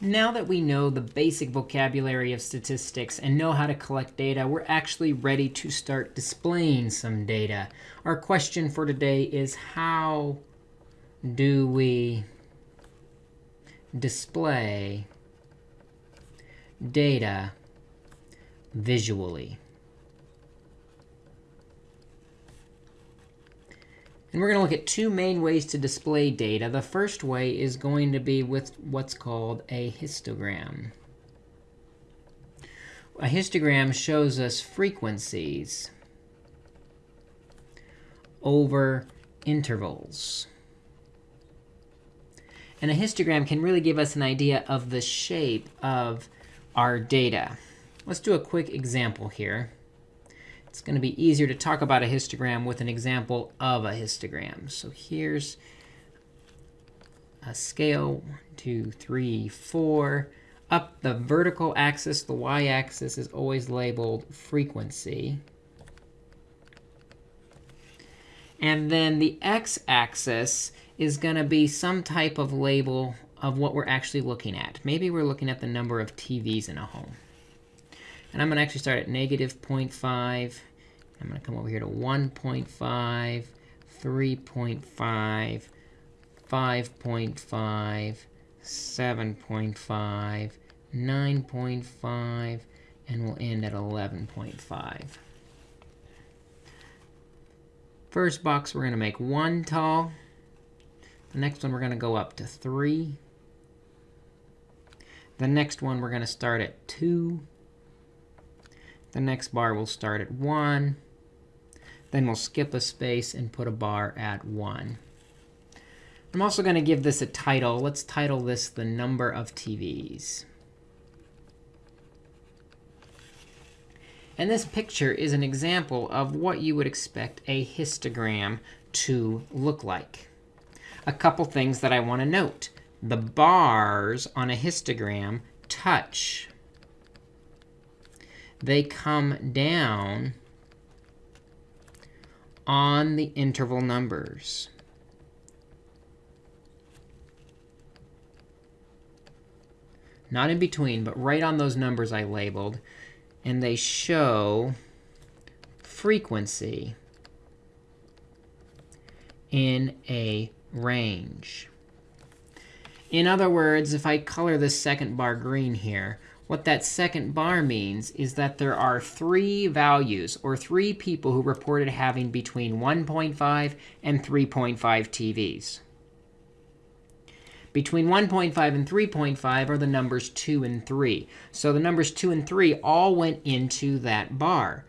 Now that we know the basic vocabulary of statistics and know how to collect data, we're actually ready to start displaying some data. Our question for today is how do we display data visually? And we're going to look at two main ways to display data. The first way is going to be with what's called a histogram. A histogram shows us frequencies over intervals. And a histogram can really give us an idea of the shape of our data. Let's do a quick example here it's going to be easier to talk about a histogram with an example of a histogram. So here's a scale, one, two, three, four. Up the vertical axis, the y-axis is always labeled frequency. And then the x-axis is going to be some type of label of what we're actually looking at. Maybe we're looking at the number of TVs in a home. And I'm going to actually start at negative 0.5. I'm going to come over here to 1.5, 3.5, 5.5, 7.5, 9.5, and we'll end at 11.5. First box, we're going to make 1 tall. The next one, we're going to go up to 3. The next one, we're going to start at 2. The next bar will start at 1. Then we'll skip a space and put a bar at 1. I'm also going to give this a title. Let's title this the number of TVs. And this picture is an example of what you would expect a histogram to look like. A couple things that I want to note. The bars on a histogram touch they come down on the interval numbers. Not in between, but right on those numbers I labeled. And they show frequency in a range. In other words, if I color this second bar green here, what that second bar means is that there are three values, or three people who reported having between 1.5 and 3.5 TVs. Between 1.5 and 3.5 are the numbers 2 and 3. So the numbers 2 and 3 all went into that bar.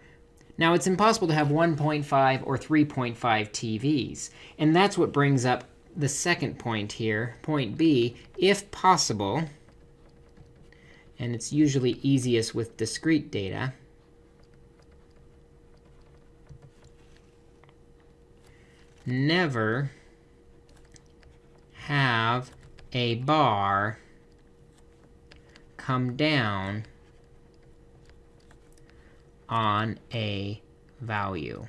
Now, it's impossible to have 1.5 or 3.5 TVs. And that's what brings up the second point here, point B. If possible, and it's usually easiest with discrete data. Never have a bar come down on a value.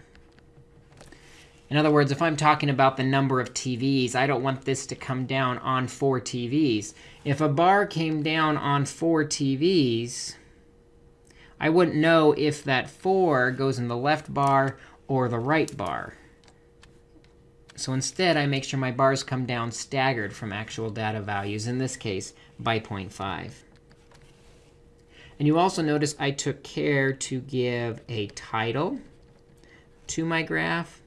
In other words, if I'm talking about the number of TVs, I don't want this to come down on four TVs. If a bar came down on four TVs, I wouldn't know if that 4 goes in the left bar or the right bar. So instead, I make sure my bars come down staggered from actual data values, in this case, by 0.5. And you also notice I took care to give a title to my graph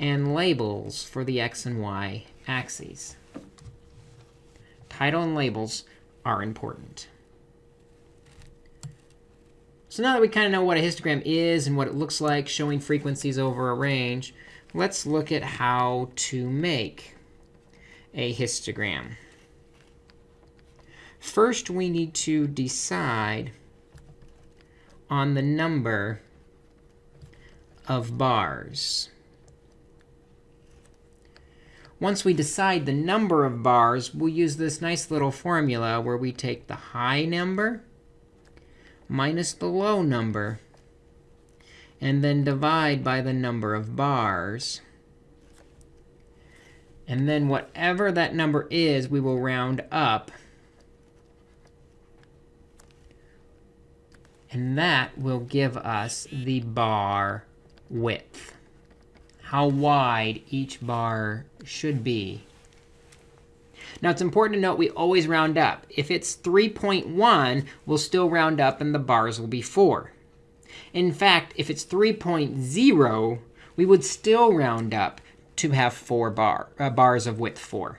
and labels for the x and y axes. Title and labels are important. So now that we kind of know what a histogram is and what it looks like, showing frequencies over a range, let's look at how to make a histogram. First, we need to decide on the number of bars. Once we decide the number of bars, we'll use this nice little formula where we take the high number minus the low number and then divide by the number of bars. And then whatever that number is, we will round up. And that will give us the bar width, how wide each bar should be. Now, it's important to note we always round up. If it's 3.1, we'll still round up, and the bars will be 4. In fact, if it's 3.0, we would still round up to have 4 bar, uh, bars of width 4.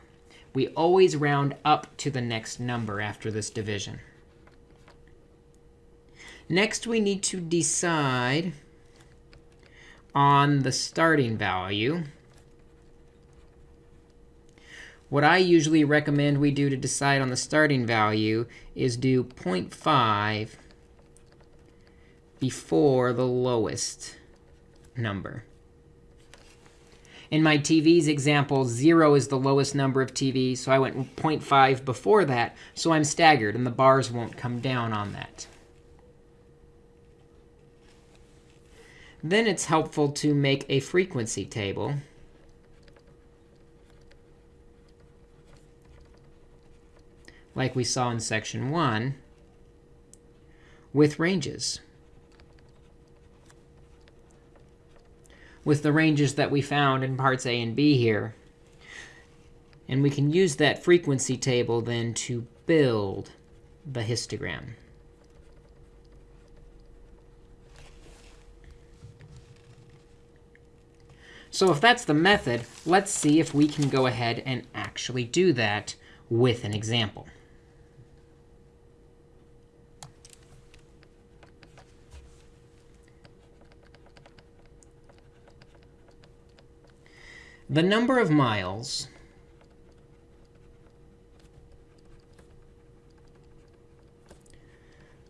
We always round up to the next number after this division. Next, we need to decide on the starting value. What I usually recommend we do to decide on the starting value is do 0.5 before the lowest number. In my TVs example, 0 is the lowest number of TVs, so I went 0.5 before that, so I'm staggered, and the bars won't come down on that. Then it's helpful to make a frequency table. Like we saw in section 1, with ranges. With the ranges that we found in parts A and B here. And we can use that frequency table then to build the histogram. So if that's the method, let's see if we can go ahead and actually do that with an example. The number of miles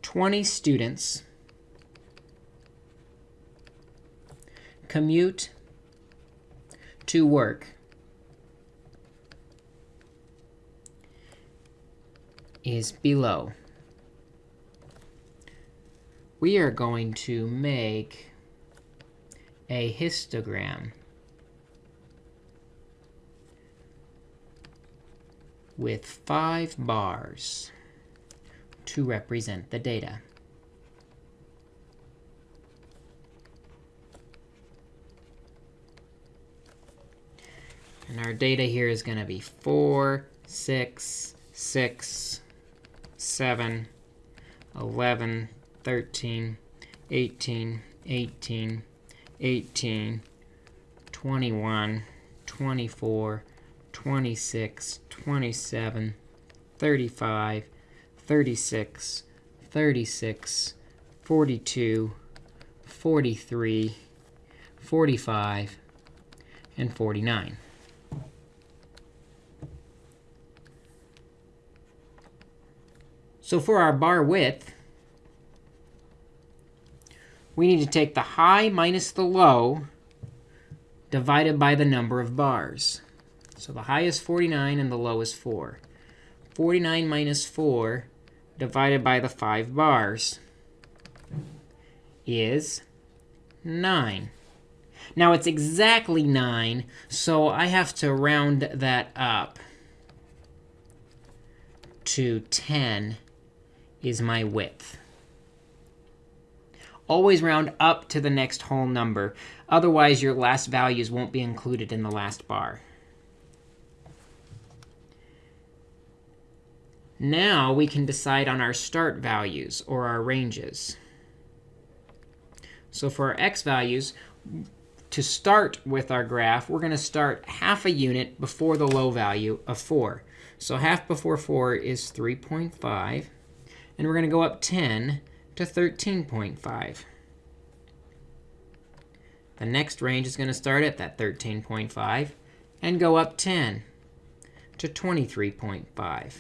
Twenty students commute to work is below. We are going to make a histogram with five bars to represent the data. And our data here is going to be 4, 6, 6, 7, 11, 13, 18, 18, 18, 21, 24, 26, 27, 35, 36, 36, 42, 43, 45, and 49. So for our bar width, we need to take the high minus the low divided by the number of bars. So the high is 49 and the low is 4. 49 minus 4 divided by the 5 bars is 9. Now it's exactly 9, so I have to round that up to 10 is my width. Always round up to the next whole number. Otherwise, your last values won't be included in the last bar. Now we can decide on our start values, or our ranges. So for our x values, to start with our graph, we're going to start half a unit before the low value of 4. So half before 4 is 3.5 and we're going to go up 10 to 13.5. The next range is going to start at that 13.5 and go up 10 to 23.5.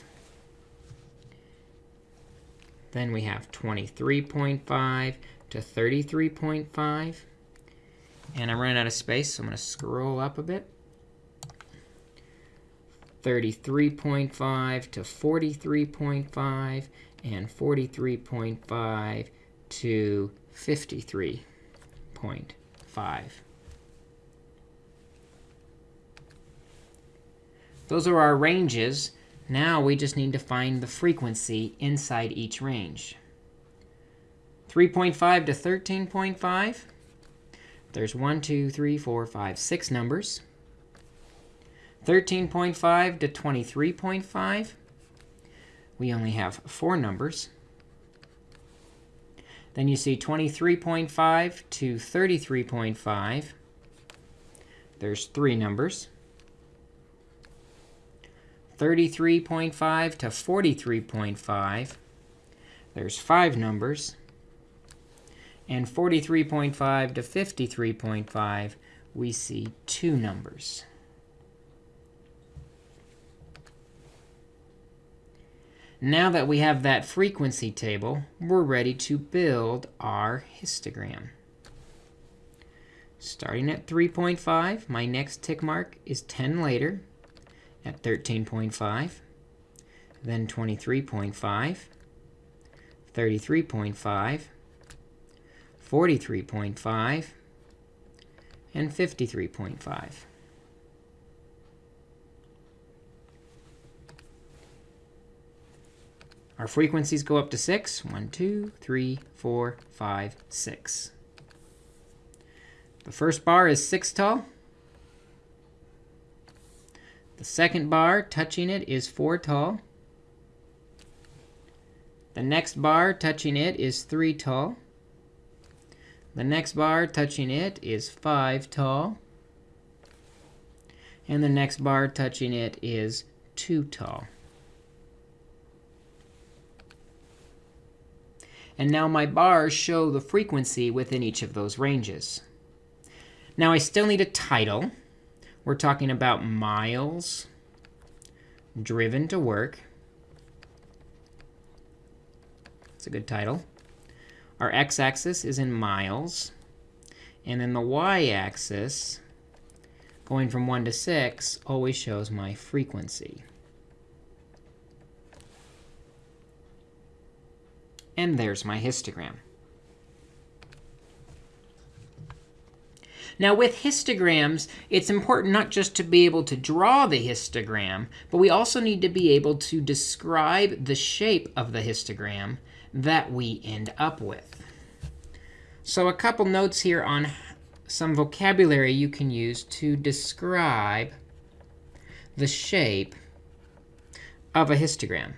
Then we have 23.5 to 33.5. And I'm running out of space, so I'm going to scroll up a bit. 33.5 to 43.5 and 43.5 to 53.5. Those are our ranges. Now we just need to find the frequency inside each range. 3.5 to 13.5. There's 1, 2, 3, 4, 5, 6 numbers. 13.5 to 23.5. We only have 4 numbers. Then you see 23.5 to 33.5. There's 3 numbers. 33.5 to 43.5. There's 5 numbers. And 43.5 to 53.5, we see 2 numbers. Now that we have that frequency table, we're ready to build our histogram. Starting at 3.5, my next tick mark is 10 later at 13.5, then 23.5, 33.5, 43.5, and 53.5. Our frequencies go up to 6. 1, 2, 3, 4, 5, 6. The first bar is 6 tall. The second bar, touching it, is 4 tall. The next bar, touching it, is 3 tall. The next bar, touching it, is 5 tall. And the next bar, touching it, is 2 tall. And now my bars show the frequency within each of those ranges. Now I still need a title. We're talking about miles driven to work. It's a good title. Our x-axis is in miles. And then the y-axis, going from 1 to 6, always shows my frequency. And there's my histogram. Now, with histograms, it's important not just to be able to draw the histogram, but we also need to be able to describe the shape of the histogram that we end up with. So a couple notes here on some vocabulary you can use to describe the shape of a histogram.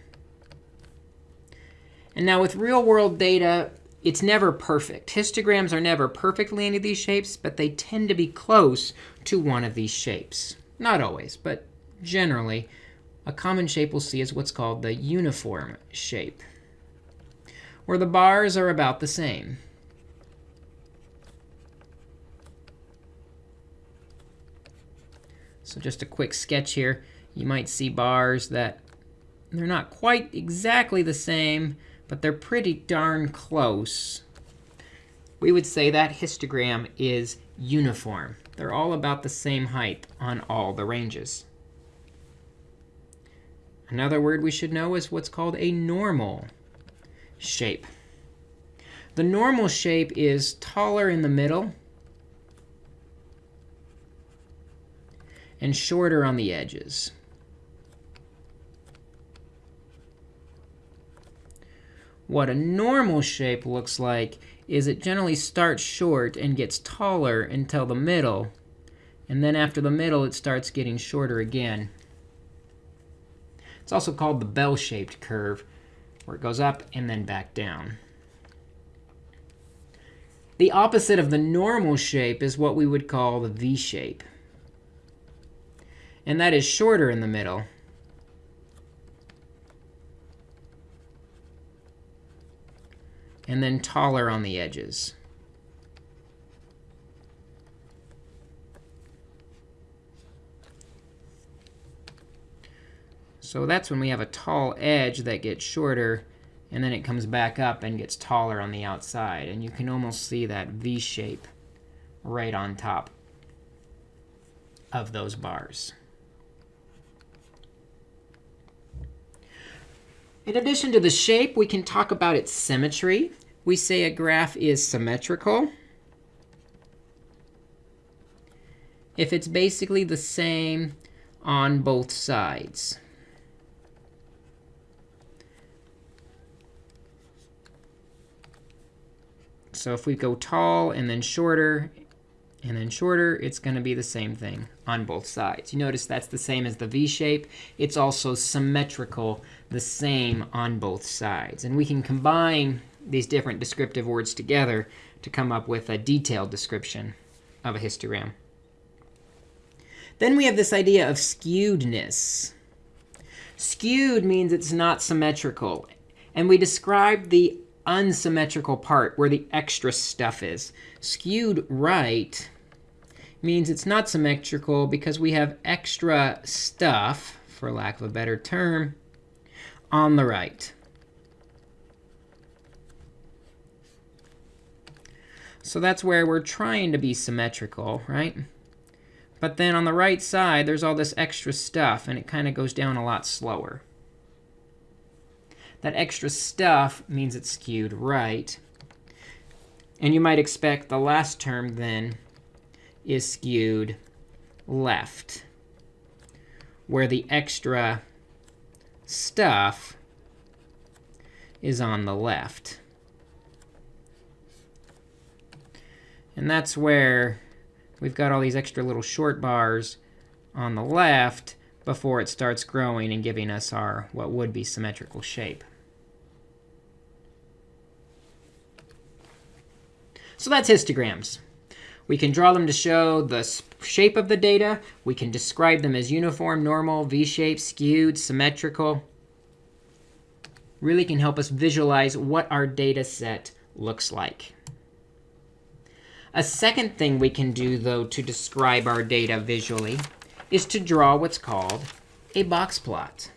And now with real world data, it's never perfect. Histograms are never perfectly any of these shapes, but they tend to be close to one of these shapes. Not always, but generally, a common shape we'll see is what's called the uniform shape, where the bars are about the same. So just a quick sketch here. You might see bars that they're not quite exactly the same, but they're pretty darn close. We would say that histogram is uniform. They're all about the same height on all the ranges. Another word we should know is what's called a normal shape. The normal shape is taller in the middle and shorter on the edges. What a normal shape looks like is it generally starts short and gets taller until the middle. And then after the middle, it starts getting shorter again. It's also called the bell-shaped curve, where it goes up and then back down. The opposite of the normal shape is what we would call the V shape. And that is shorter in the middle and then taller on the edges. So that's when we have a tall edge that gets shorter, and then it comes back up and gets taller on the outside. And you can almost see that V shape right on top of those bars. In addition to the shape, we can talk about its symmetry. We say a graph is symmetrical if it's basically the same on both sides. So if we go tall and then shorter and then shorter, it's going to be the same thing on both sides. You notice that's the same as the V shape. It's also symmetrical, the same on both sides. And we can combine these different descriptive words together to come up with a detailed description of a histogram. Then we have this idea of skewedness. Skewed means it's not symmetrical. And we describe the unsymmetrical part where the extra stuff is. Skewed right means it's not symmetrical because we have extra stuff, for lack of a better term, on the right. So that's where we're trying to be symmetrical, right? But then on the right side, there's all this extra stuff, and it kind of goes down a lot slower. That extra stuff means it's skewed right. And you might expect the last term then is skewed left, where the extra stuff is on the left. And that's where we've got all these extra little short bars on the left before it starts growing and giving us our what would be symmetrical shape. So that's histograms. We can draw them to show the shape of the data. We can describe them as uniform, normal, V-shaped, skewed, symmetrical. Really can help us visualize what our data set looks like. A second thing we can do, though, to describe our data visually is to draw what's called a box plot.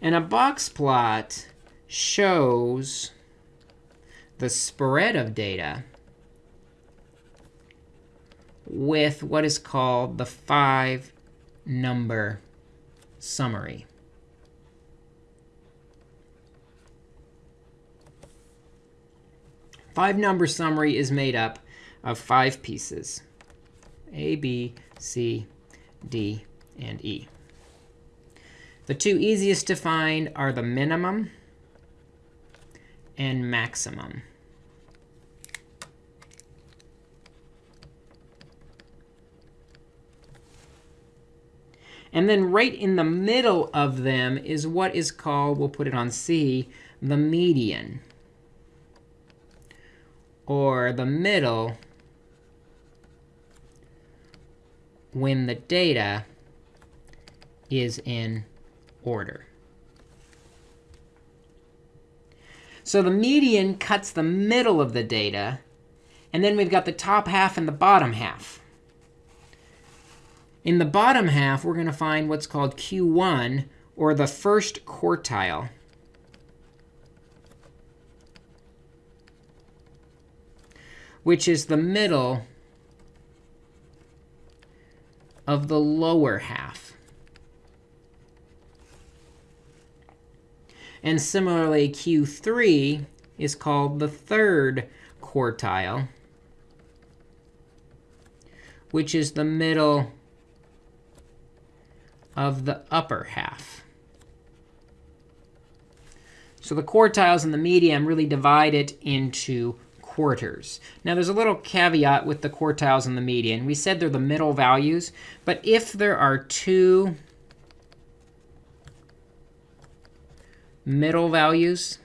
And a box plot shows the spread of data with what is called the five number summary. Five number summary is made up of five pieces, A, B, C, D, and E. The two easiest to find are the minimum and maximum. And then right in the middle of them is what is called, we'll put it on C, the median. Or the middle when the data is in order. So the median cuts the middle of the data. And then we've got the top half and the bottom half. In the bottom half, we're going to find what's called Q1, or the first quartile. which is the middle of the lower half. And similarly, Q3 is called the third quartile, which is the middle of the upper half. So the quartiles and the median really divide it into quarters. Now, there's a little caveat with the quartiles and the median. We said they're the middle values. But if there are two middle values.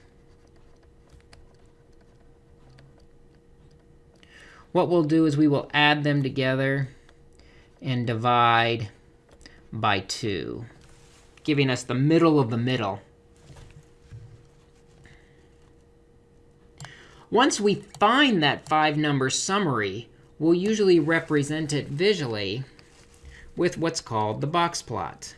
What we'll do is we will add them together and divide by 2, giving us the middle of the middle. Once we find that five-number summary, we'll usually represent it visually with what's called the box plot.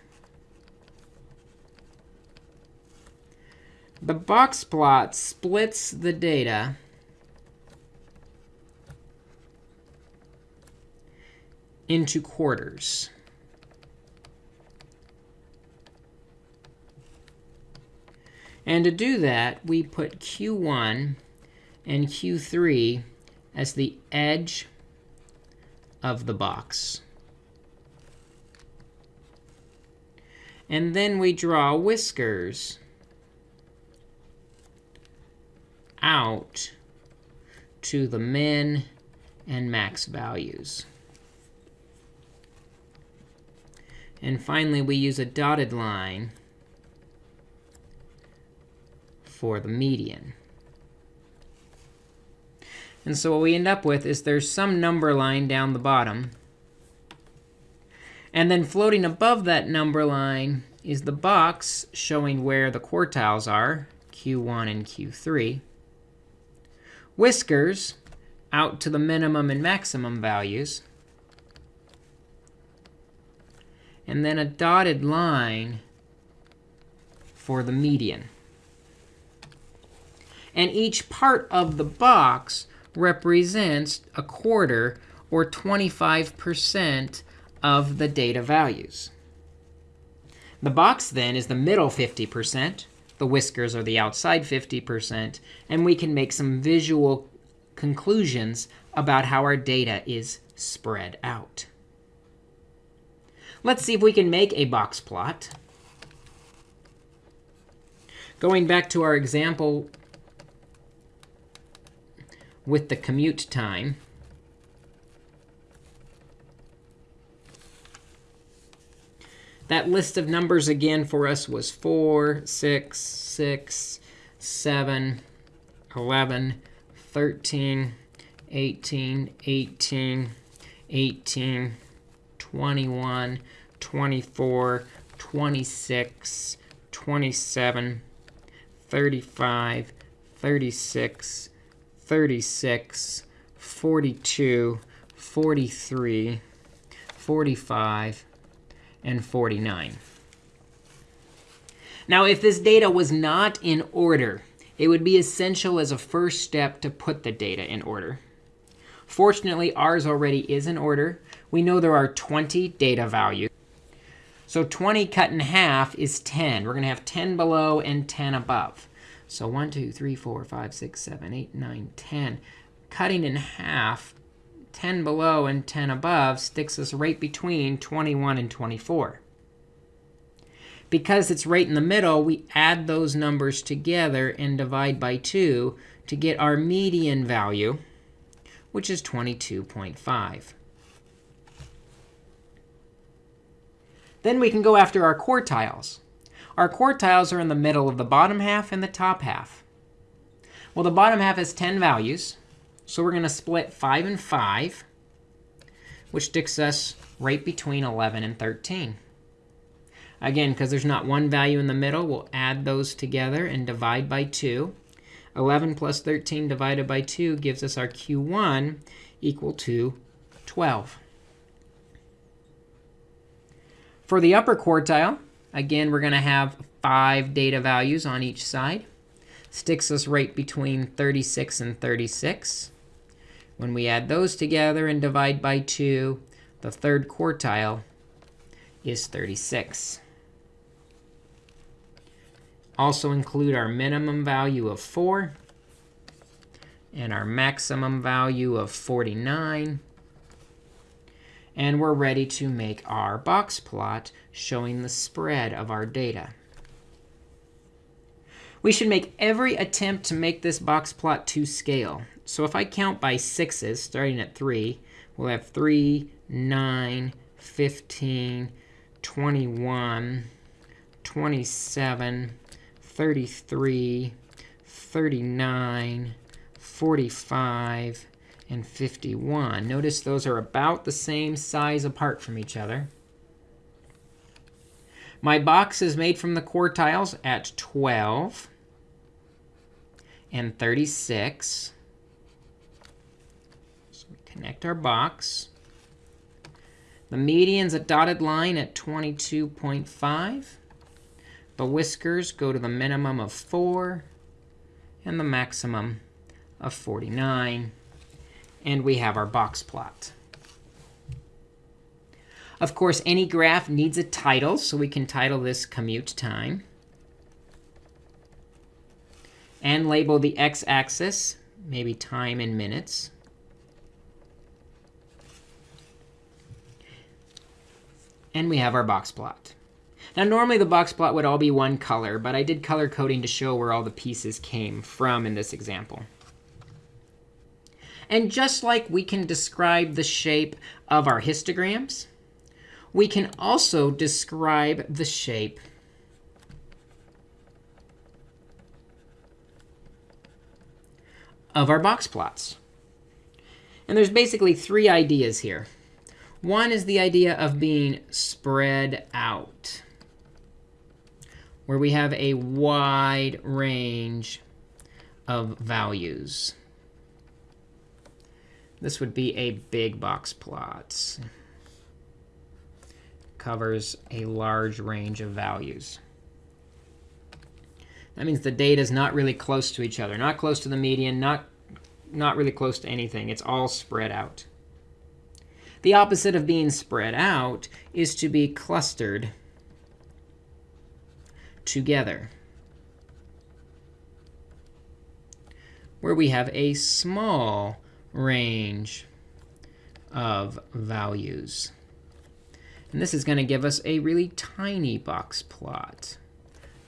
The box plot splits the data into quarters. And to do that, we put Q1 and Q3 as the edge of the box. And then we draw whiskers out to the min and max values. And finally, we use a dotted line for the median. And so what we end up with is there's some number line down the bottom. And then floating above that number line is the box showing where the quartiles are, Q1 and Q3. Whiskers out to the minimum and maximum values. And then a dotted line for the median. And each part of the box represents a quarter, or 25% of the data values. The box, then, is the middle 50%. The whiskers are the outside 50%. And we can make some visual conclusions about how our data is spread out. Let's see if we can make a box plot. Going back to our example with the commute time. That list of numbers again for us was 4, 6, 6, 7, 11, 13, 18, 18, 18, 21, 24, 26, 27, 35, 36, 36, 42, 43, 45, and 49. Now, if this data was not in order, it would be essential as a first step to put the data in order. Fortunately, ours already is in order. We know there are 20 data values. So 20 cut in half is 10. We're going to have 10 below and 10 above. So 1, 2, 3, 4, 5, 6, 7, 8, 9, 10. Cutting in half, 10 below and 10 above sticks us right between 21 and 24. Because it's right in the middle, we add those numbers together and divide by 2 to get our median value, which is 22.5. Then we can go after our quartiles. Our quartiles are in the middle of the bottom half and the top half. Well, the bottom half has 10 values. So we're going to split 5 and 5, which sticks us right between 11 and 13. Again, because there's not one value in the middle, we'll add those together and divide by 2. 11 plus 13 divided by 2 gives us our Q1 equal to 12. For the upper quartile, Again, we're going to have five data values on each side. Sticks us right between 36 and 36. When we add those together and divide by 2, the third quartile is 36. Also include our minimum value of 4 and our maximum value of 49. And we're ready to make our box plot showing the spread of our data. We should make every attempt to make this box plot to scale. So if I count by sixes, starting at 3, we'll have 3, 9, 15, 21, 27, 33, 39, 45, and 51. Notice those are about the same size apart from each other. My box is made from the quartiles at 12 and 36. Connect our box. The median's a dotted line at 22.5. The whiskers go to the minimum of 4 and the maximum of 49 and we have our box plot. Of course, any graph needs a title, so we can title this commute time. And label the x-axis, maybe time in minutes. And we have our box plot. Now, normally the box plot would all be one color, but I did color coding to show where all the pieces came from in this example. And just like we can describe the shape of our histograms, we can also describe the shape of our box plots. And there's basically three ideas here. One is the idea of being spread out, where we have a wide range of values. This would be a big box plot. Covers a large range of values. That means the data is not really close to each other, not close to the median, not, not really close to anything. It's all spread out. The opposite of being spread out is to be clustered together, where we have a small range of values. And this is going to give us a really tiny box plot.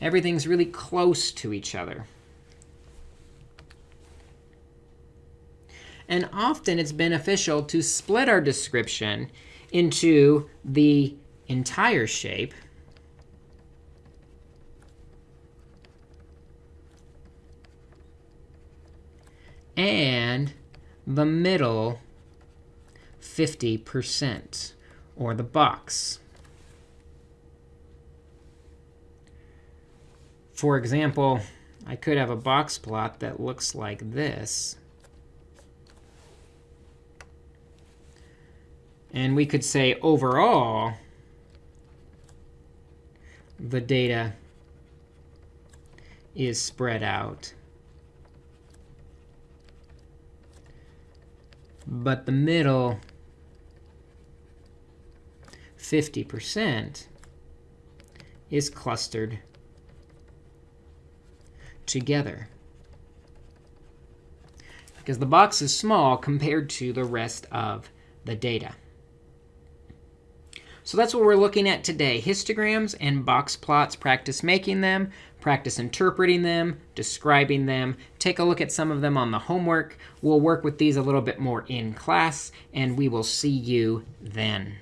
Everything's really close to each other. And often it's beneficial to split our description into the entire shape and the middle 50%, or the box. For example, I could have a box plot that looks like this. And we could say overall, the data is spread out. But the middle 50% is clustered together. Because the box is small compared to the rest of the data. So that's what we're looking at today. Histograms and box plots. Practice making them. Practice interpreting them, describing them. Take a look at some of them on the homework. We'll work with these a little bit more in class, and we will see you then.